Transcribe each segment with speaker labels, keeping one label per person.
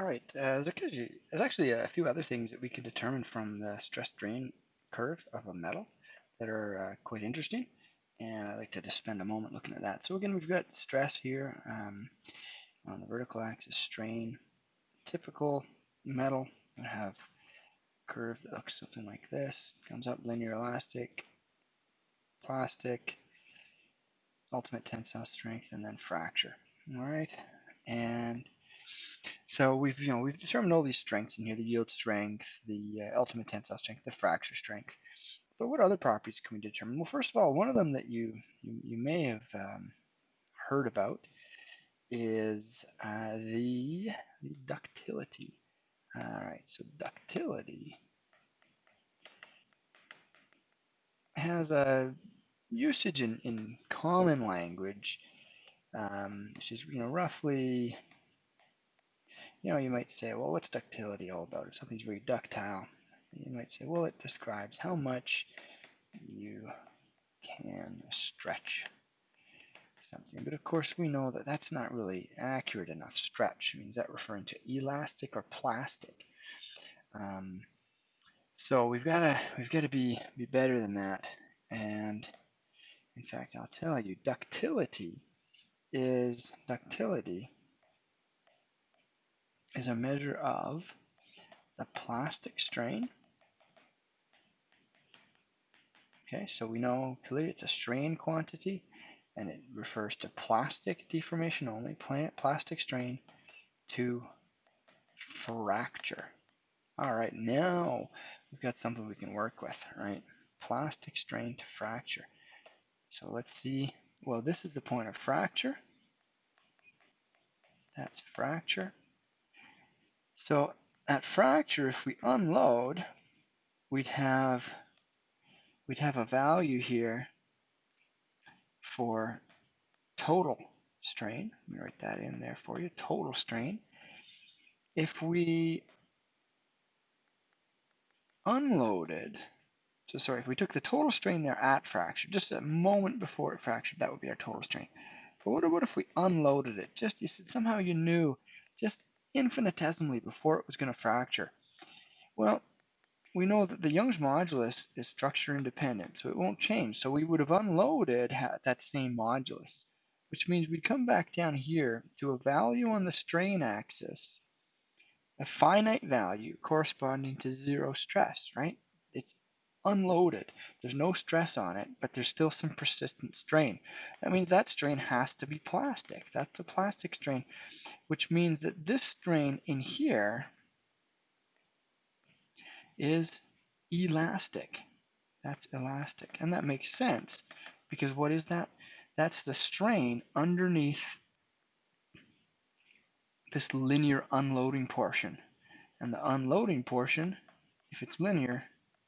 Speaker 1: All right, uh, there's, actually, a few other things that we can determine from the stress strain curve of a metal that are uh, quite interesting. And I'd like to just spend a moment looking at that. So again, we've got stress here um, on the vertical axis, strain. Typical metal would have a curve that looks something like this. Comes up linear elastic, plastic, ultimate tensile strength, and then fracture. All right, and so we've you know we've determined all these strengths in here: the yield strength, the uh, ultimate tensile strength, the fracture strength. But what other properties can we determine? Well, first of all, one of them that you you, you may have um, heard about is uh, the, the ductility. All right, so ductility has a usage in, in common language, um, which is you know roughly, you know, you might say, well, what's ductility all about? If something's very ductile, you might say, well, it describes how much you can stretch something. But of course, we know that that's not really accurate enough. Stretch I means that referring to elastic or plastic. Um, so we've got to we've got to be be better than that. And in fact, I'll tell you, ductility is ductility is a measure of the plastic strain. Okay, so we know clearly it's a strain quantity and it refers to plastic deformation only, plastic strain to fracture. All right, now we've got something we can work with, right? Plastic strain to fracture. So let's see, well, this is the point of fracture. That's fracture. So at fracture, if we unload, we'd have we'd have a value here for total strain. Let me write that in there for you, total strain. If we unloaded, so sorry, if we took the total strain there at fracture, just a moment before it fractured, that would be our total strain. But what about if we unloaded it? Just you said somehow you knew just infinitesimally before it was going to fracture. Well, we know that the Young's modulus is structure independent, so it won't change. So we would have unloaded that same modulus, which means we'd come back down here to a value on the strain axis, a finite value corresponding to zero stress, right? It's unloaded. There's no stress on it, but there's still some persistent strain. That means that strain has to be plastic. That's the plastic strain, which means that this strain in here is elastic. That's elastic. And that makes sense because what is that? That's the strain underneath this linear unloading portion. And the unloading portion, if it's linear,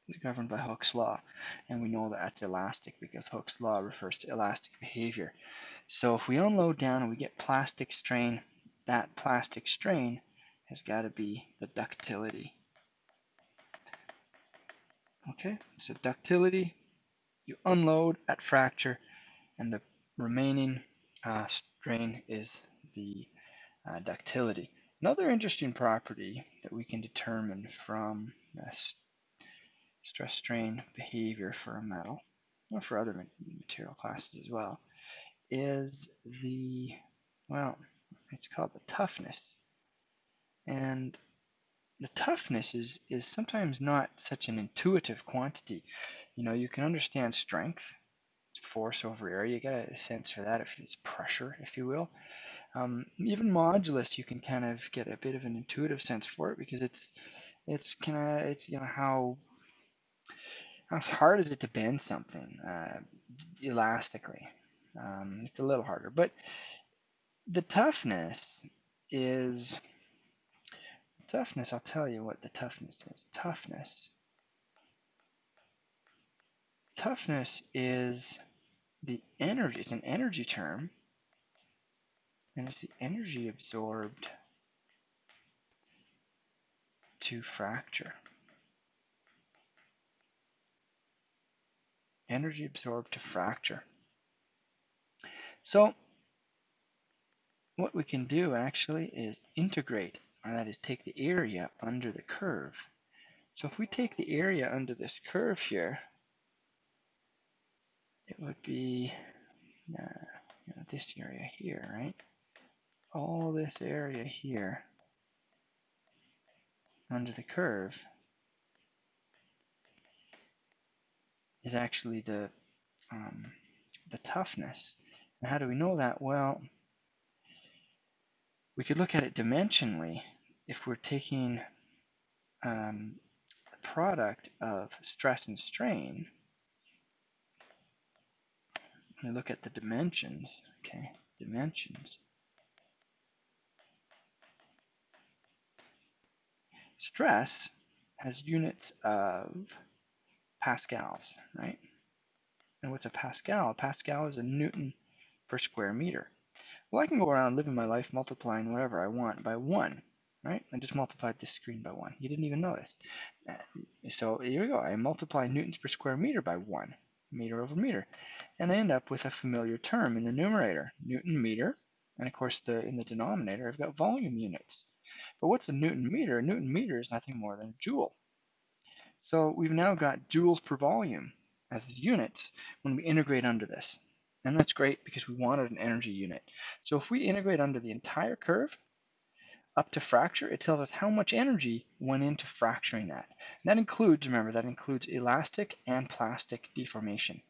Speaker 1: is governed by Hooke's law. And we know that that's elastic because Hooke's law refers to elastic behavior. So if we unload down and we get plastic strain, that plastic strain has got to be the ductility. Okay, so ductility, you unload at fracture, and the remaining uh, strain is the uh, ductility. Another interesting property that we can determine from stress strain behavior for a metal, or for other material classes as well, is the, well, it's called the toughness. And the toughness is, is sometimes not such an intuitive quantity. You know, you can understand strength, force over area, you get a sense for that if it's pressure, if you will. Um, even modulus, you can kind of get a bit of an intuitive sense for it because it's it's kind of it's you know how how hard is it to bend something uh, elastically. Um, it's a little harder, but the toughness is Toughness, I'll tell you what the toughness is. Toughness. Toughness is the energy, it's an energy term, and it's the energy absorbed to fracture. Energy absorbed to fracture. So what we can do actually is integrate or that is take the area under the curve. So if we take the area under this curve here, it would be uh, you know, this area here, right? All this area here under the curve is actually the um, the toughness. And how do we know that? Well, we could look at it dimensionally. If we're taking um, the product of stress and strain, we look at the dimensions, okay, dimensions. Stress has units of pascals, right? And what's a Pascal? A Pascal is a Newton per square meter. Well, I can go around living my life multiplying whatever I want by 1, right? I just multiplied this screen by 1. You didn't even notice. Uh, so here we go. I multiply newtons per square meter by 1, meter over meter. And I end up with a familiar term in the numerator, Newton meter. And of course, the in the denominator, I've got volume units. But what's a Newton meter? A Newton meter is nothing more than a joule. So we've now got joules per volume as the units when we integrate under this. And that's great because we wanted an energy unit. So if we integrate under the entire curve up to fracture, it tells us how much energy went into fracturing that. And that includes, remember, that includes elastic and plastic deformation.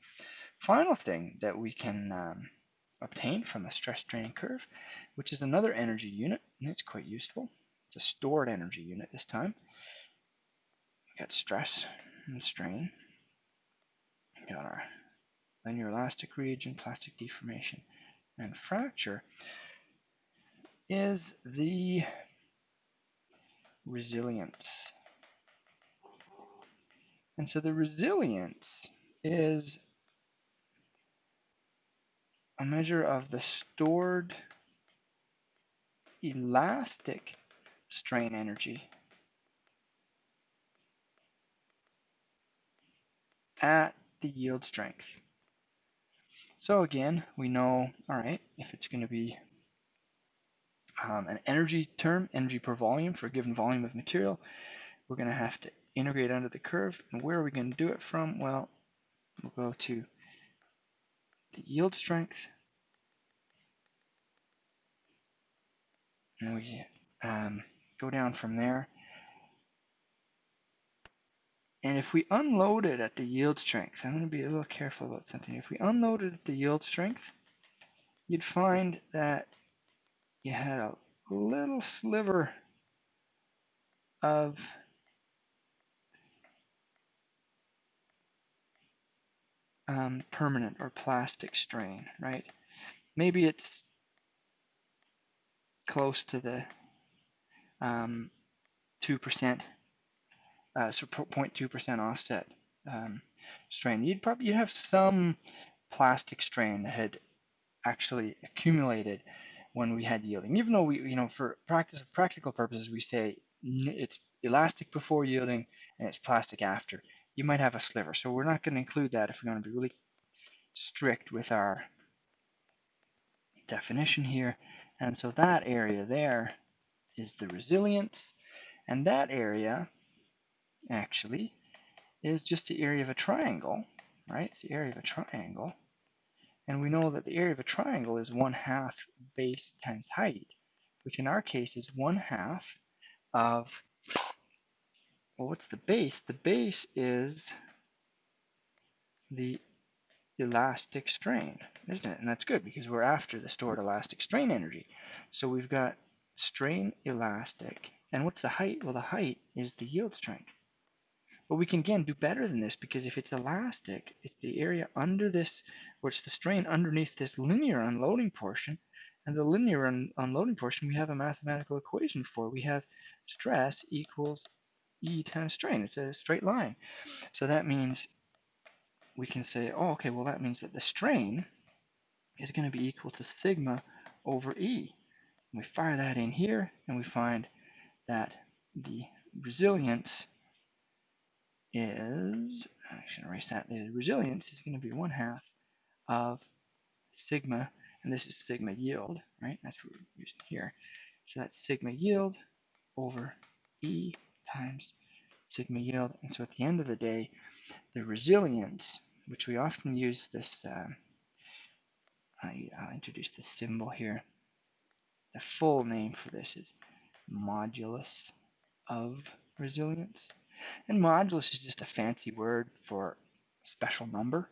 Speaker 1: Final thing that we can um, obtain from a stress strain curve, which is another energy unit, and it's quite useful. It's a stored energy unit this time. We got stress and strain We got our linear elastic region, plastic deformation, and fracture is the resilience. And so the resilience is a measure of the stored elastic strain energy at the yield strength. So again, we know, all right, if it's going to be um, an energy term, energy per volume for a given volume of material, we're going to have to integrate under the curve. And where are we going to do it from? Well, we'll go to the yield strength. And we um, go down from there and if we unload it at the yield strength, I'm going to be a little careful about something. If we unload it at the yield strength, you'd find that you had a little sliver of um, permanent or plastic strain, right? Maybe it's close to the um, 2% uh, so 0.2% offset um, strain. You'd probably you'd have some plastic strain that had actually accumulated when we had yielding. Even though we, you know, for practice practical purposes, we say it's elastic before yielding and it's plastic after. You might have a sliver. So we're not going to include that if we're going to be really strict with our definition here. And so that area there is the resilience. And that area actually is just the area of a triangle, right? It's the area of a triangle. And we know that the area of a triangle is 1 half base times height, which in our case is 1 half of, well, what's the base? The base is the elastic strain, isn't it? And that's good because we're after the stored elastic strain energy. So we've got strain elastic. And what's the height? Well, the height is the yield strength. But we can again do better than this because if it's elastic, it's the area under this, where it's the strain underneath this linear unloading portion. And the linear un unloading portion, we have a mathematical equation for. We have stress equals E times strain. It's a straight line. So that means we can say, oh, okay, well, that means that the strain is going to be equal to sigma over E. And we fire that in here, and we find that the resilience is, I should erase that, the resilience is going to be one half of sigma, and this is sigma yield, right? That's what we're using here. So that's sigma yield over E times sigma yield. And so at the end of the day, the resilience, which we often use this, uh, I, introduce this symbol here. The full name for this is modulus of resilience. And modulus is just a fancy word for special number.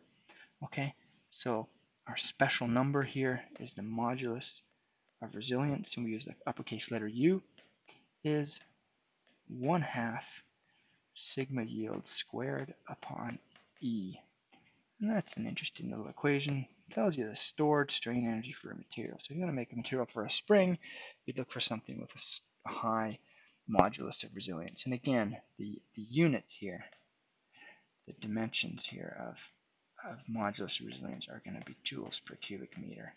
Speaker 1: Okay, so our special number here is the modulus of resilience, and we use the uppercase letter U, is 1 half sigma yield squared upon E. And that's an interesting little equation. It tells you the stored strain energy for a material. So if you want to make a material for a spring, you'd look for something with a high modulus of resilience. And again, the, the units here, the dimensions here of, of modulus of resilience are going to be joules per cubic meter.